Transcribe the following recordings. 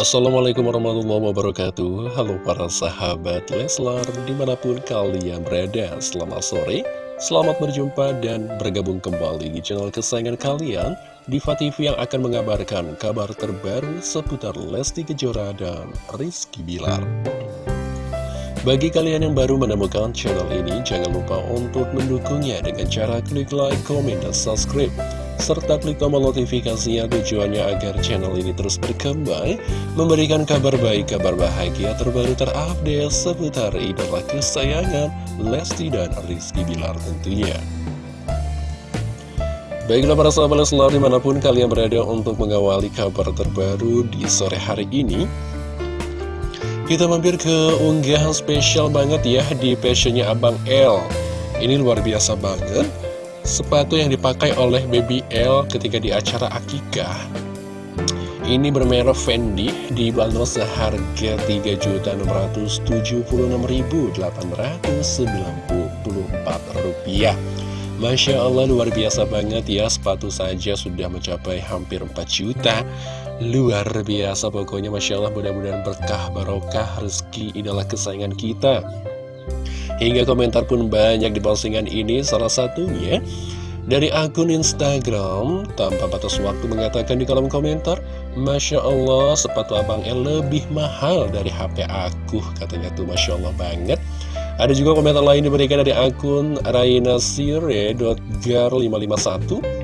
Assalamualaikum warahmatullahi wabarakatuh. Halo para sahabat Leslar Di mana pun kalian berada Selamat sore Selamat berjumpa dan bergabung kembali Di channel kesayangan kalian Diva TV yang akan mengabarkan Kabar terbaru seputar Lesti Kejora dan Rizky Bilar. Bagi kalian yang baru menemukan channel ini Jangan lupa untuk mendukungnya Dengan cara klik like, komen, dan subscribe serta klik tombol notifikasinya tujuannya agar channel ini terus berkembang, memberikan kabar baik, kabar bahagia terbaru terupdate seputar idola kesayangan Lesti dan Rizky Bilar tentunya. Baiklah para sahabat Leslar di mana pun kalian berada untuk mengawali kabar terbaru di sore hari ini Kita mampir ke unggahan spesial banget ya di passionnya Abang L Ini luar biasa banget sepatu yang dipakai oleh Baby L ketika di acara akikah ini bermerek Fendi dibanderol seharga Rp3.676.894 Masya Allah luar biasa banget ya sepatu saja sudah mencapai hampir 4 juta. Luar biasa pokoknya Masya Allah mudah-mudahan berkah barokah rezeki idola kesayangan kita Hingga komentar pun banyak di postingan ini, salah satunya dari akun Instagram. Tanpa batas waktu mengatakan di kolom komentar Masya Allah sepatu Abang L lebih mahal dari HP aku katanya tuh Masya Allah banget. Ada juga komentar lain diberikan dari akun rainasire.gar551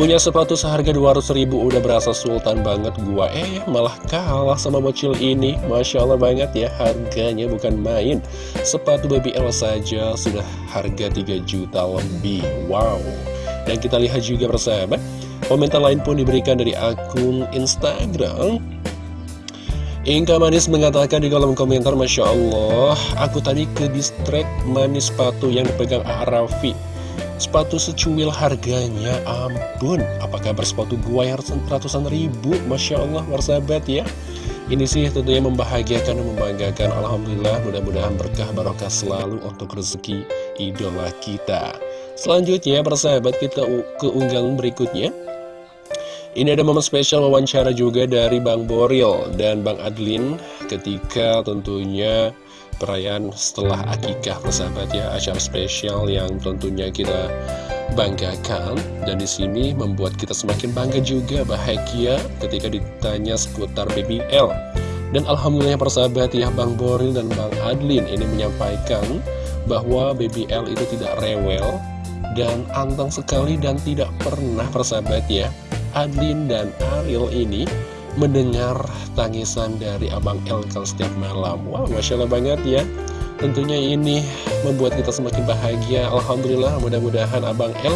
Punya sepatu seharga 200 ribu udah berasa sultan banget. Gua Eh malah kalah sama bocil ini. Masya Allah banget ya harganya bukan main. Sepatu baby L saja sudah harga 3 juta lebih. Wow. Dan kita lihat juga persahabat Komentar lain pun diberikan dari akun Instagram. Inka Manis mengatakan di kolom komentar Masya Allah Aku tadi ke distrik manis sepatu yang dipegang Arafi Sepatu secuil harganya, ampun. Apa kabar sepatu gua yang ratusan ribu? Masya Allah, warsabat ya. Ini sih tentunya membahagiakan dan membanggakan. Alhamdulillah, mudah-mudahan berkah barokah selalu untuk rezeki idola kita. Selanjutnya, persahabat kita ke unggahan berikutnya. Ini ada momen spesial wawancara juga dari Bang Boril dan Bang Adlin ketika tentunya perayaan setelah akikah persahabat ya acara spesial yang tentunya kita banggakan. Dan di sini membuat kita semakin bangga juga bahagia ketika ditanya seputar BBL dan alhamdulillah persahabat ya Bang Boril dan Bang Adlin ini menyampaikan bahwa BBL itu tidak rewel dan anteng sekali dan tidak pernah persahabat ya Adlin dan Ariel ini mendengar tangisan dari Abang El kalau setiap malam. Wah, wow, Masya Allah banget ya. Tentunya ini membuat kita semakin bahagia. Alhamdulillah mudah-mudahan Abang El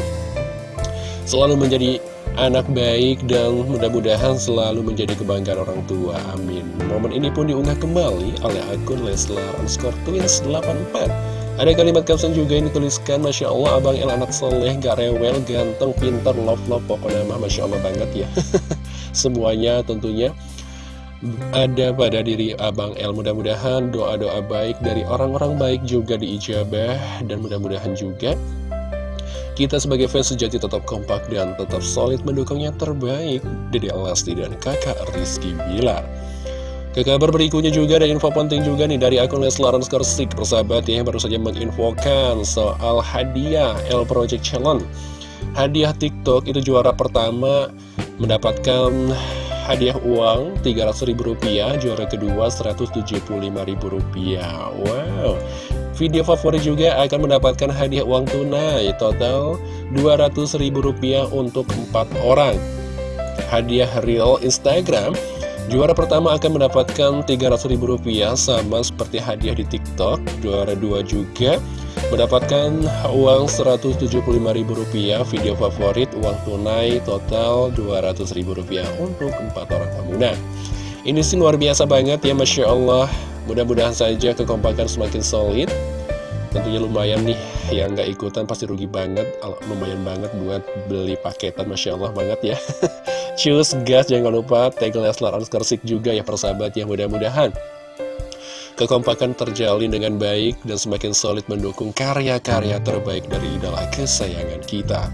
selalu menjadi anak baik dan mudah-mudahan selalu menjadi kebanggaan orang tua. Amin. Momen ini pun diunggah kembali oleh akun Leslar underscore twins 84 ada kalimat caption juga yang dituliskan Masya Allah Abang El anak soleh, gak rewel, ganteng, pintar, love-love Pokoknya mah Masya Allah banget ya Semuanya tentunya. Ada pada diri Abang El. Mudah-mudahan doa-doa baik dari orang-orang baik juga diijabah Dan mudah-mudahan juga kita sebagai fans sejati tetap kompak dan tetap solid mendukung yang terbaik Dede Alasti dan kakak Rizky Bilar. Ke kabar berikutnya juga ada info penting juga nih dari akun Leslar Skorsik Persahabat ya, yang baru saja menginfokan soal hadiah L Project Challenge. Hadiah TikTok itu juara pertama mendapatkan hadiah uang Rp300.000, juara kedua Rp175.000. Wow, video favorit juga akan mendapatkan hadiah uang tunai total Rp200.000 untuk 4 orang. Hadiah real Instagram Juara pertama akan mendapatkan Rp300.000 sama seperti hadiah di TikTok. Juara dua juga mendapatkan uang Rp175.000 video favorit, uang tunai total Rp200.000 untuk empat orang pengguna. Ini sih luar biasa banget ya Masya Allah. Mudah-mudahan saja kekompakan semakin solid. Tentunya lumayan nih yang nggak ikutan pasti rugi banget. Lumayan banget buat beli paketan Masya Allah banget ya. Cus gas jangan lupa tag Leslar Anskersik juga ya persahabat ya mudah-mudahan Kekompakan terjalin dengan baik dan semakin solid mendukung karya-karya terbaik dari idola kesayangan kita.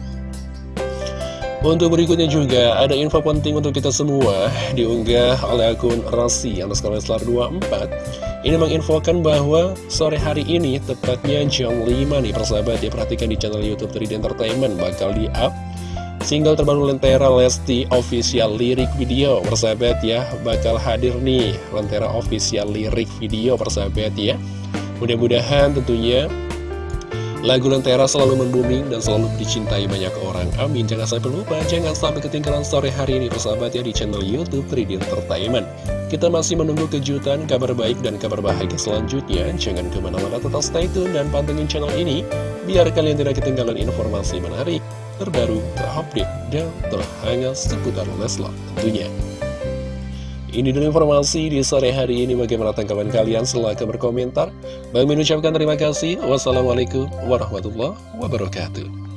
Untuk berikutnya juga ada info penting untuk kita semua diunggah oleh akun Rasi Leslar 24 ini menginfokan bahwa sore hari ini tepatnya jam 5 nih persahabat ya perhatikan di channel Youtube 3D Entertainment bakal di up Single terbaru Lentera Lesti Official Lirik Video persahabat ya bakal hadir nih Lentera Official Lirik Video persahabat ya Mudah-mudahan tentunya Lagu Lentera selalu membuming dan selalu dicintai banyak orang. Amin. Jangan sampai lupa, jangan sampai ketinggalan sore hari ini persahabat ya di channel Youtube 3D Entertainment. Kita masih menunggu kejutan, kabar baik, dan kabar bahagia selanjutnya. Jangan ke mana-mana tetap stay tune dan pantengin channel ini, biar kalian tidak ketinggalan informasi menarik, terbaru, terupdate, dan terhangat seputar Leslar tentunya. Ini dulu informasi di sore hari ini bagaimana tanggapan kalian silahkan berkomentar. Bang mengucapkan terima kasih. Wassalamualaikum warahmatullahi wabarakatuh.